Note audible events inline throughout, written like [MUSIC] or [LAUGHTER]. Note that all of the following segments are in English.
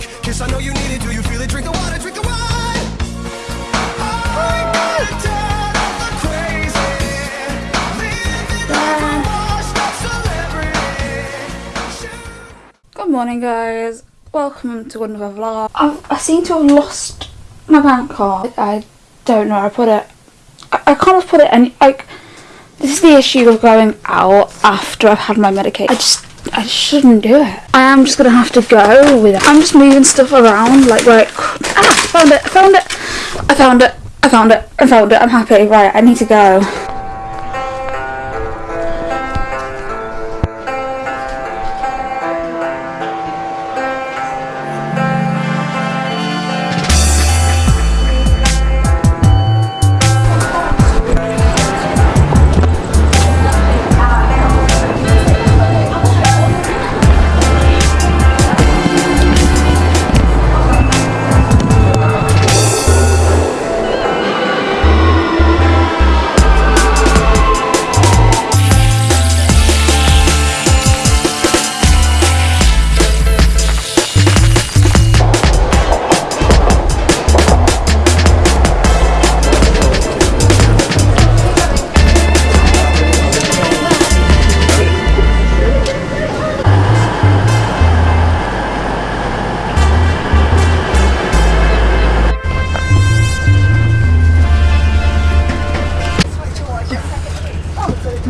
drunk. Kiss, I know you need it. Do you feel it? Drink the water, drink the wine. Good morning guys, welcome to another vlog. I've, I seem to have lost my bank card. I don't know where I put it. I, I can't have put it any, like, this is the issue of going out after I've had my medication. I just, I shouldn't do it. I am just gonna have to go with it. I'm just moving stuff around like could. Ah, found it, I found it. I found it, I found it, I found it. I'm happy. Right, I need to go.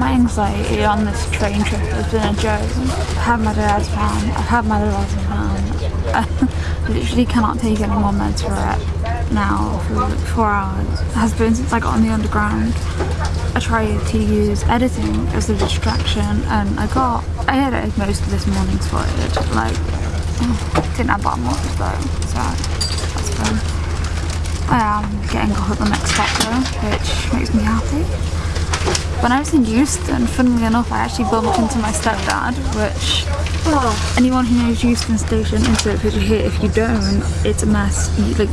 My anxiety on this train trip has been a joke. I've had my dad's plan, I've had my plan. [LAUGHS] I literally cannot take any more meds for it now for like four hours. It has been since I got on the underground. I tried to use editing as a distraction and I got, I edited most of this morning's footage. Like, [SIGHS] didn't have that much though, so that's fine. I am getting up at the next stop though, which makes me happy. When I was in Euston, funnily enough, I actually bumped into my stepdad, which oh. anyone who knows Euston Station, insert picture here, if you don't, it's a mess. You, like,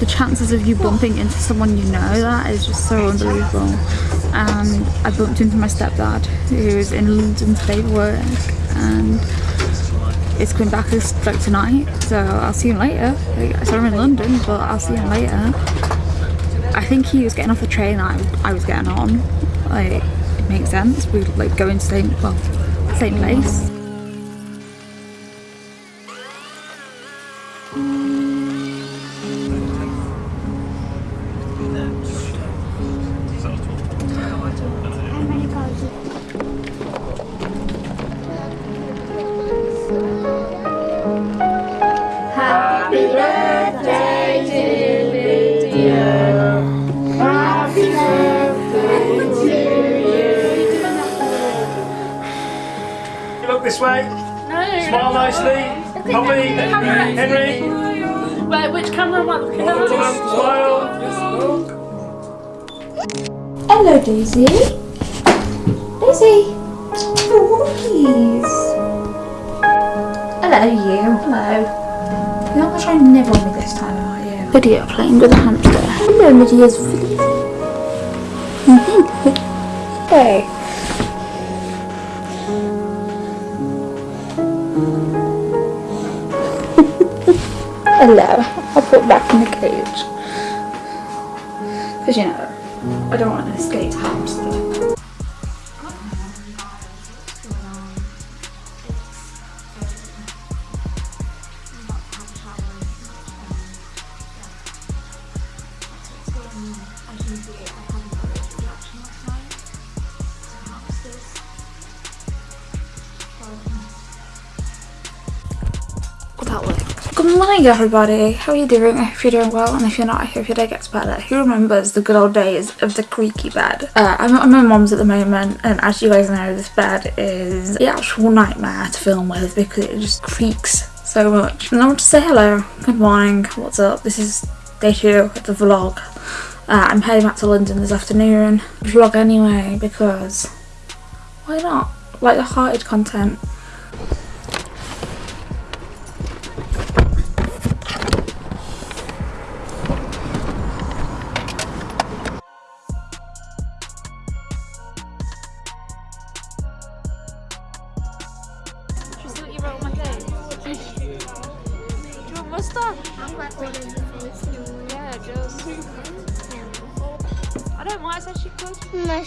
the chances of you bumping into someone you know that is just so unbelievable. And I bumped into my stepdad, who's in London today for work, and it's coming back like tonight, so I'll see him later. Like, so I'm in London, but I'll see him later. I think he was getting off the train I, I was getting on. Like, it makes sense. We would like going to same well, same place. This way. Smile nicely. Holly, Henry. Wait, which camera am I looking at? Smile. Hello, Daisy. Daisy. Oh, please. Hello, you. Hello. You're not gonna try and nibble me this time, are you? Video playing with a hamster. Hello, mm-hmm. Lydia's Hey. Hello. I'll put back in the cage. Because you know, I don't want to escape hamster. that worked. Good morning everybody, how are you doing? I hope you're doing well and if you're not I hope your day gets better. Who remembers the good old days of the creaky bed? Uh, I'm at my mum's at the moment and as you guys know this bed is the actual nightmare to film with because it just creaks so much. And I want to say hello, good morning, what's up? This is day two of the vlog. Uh, I'm heading back to London this afternoon. Vlog anyway because why not? Like the hearted content. What's that? I'm like one of the face no Yeah, just. [LAUGHS] I don't mind. I said she could. more.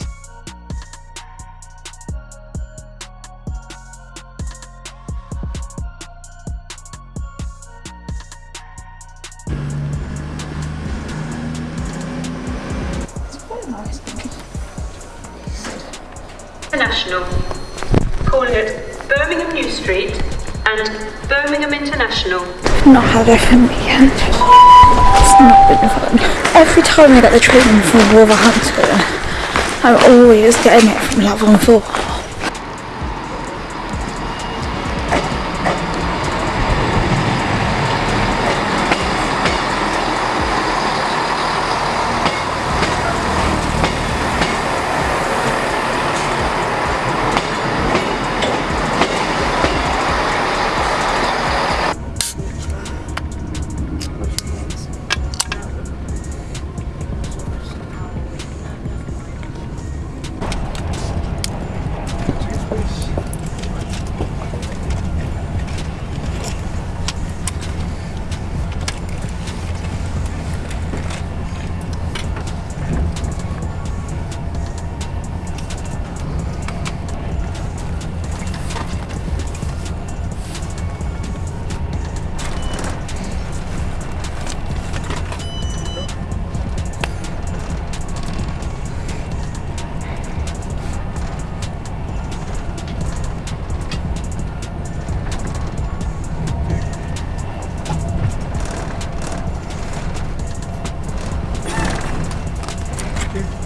It's quite nice. International, calling it Birmingham New Street and Birmingham International. Not had a fun weekend. It's not been fun. Every time I get the train from Wolverhampton, I'm always getting it from level four. And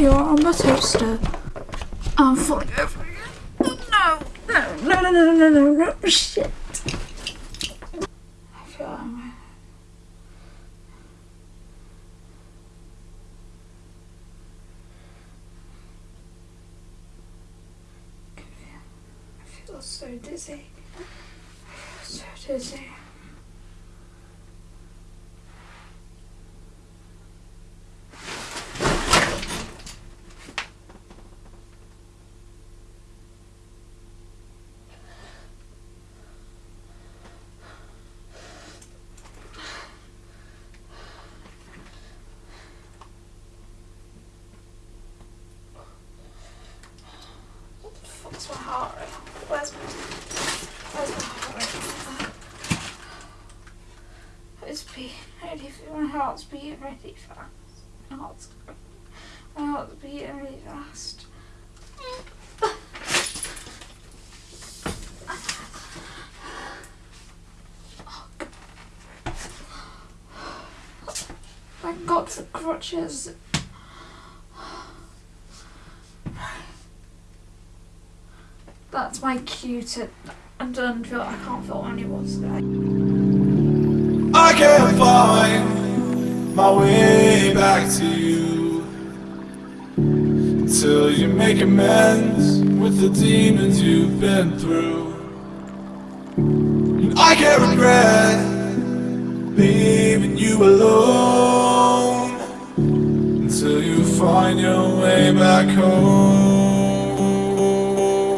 You're on my toaster. I'm falling over again. No, no, no, no, no, no, no, no, shit. I feel I'm I feel so dizzy. So dizzy. What's my heart rate? Where's my, where's my heart rate? It's beating really fast. My heart's beating really fast. My heart's, my beating really fast. [SIGHS] Thank God for crutches. That's my cue to. I'm done. I can't feel any more today. I can't find my way back to you until you make amends with the demons you've been through. And I can't regret leaving you alone until you find your way back home.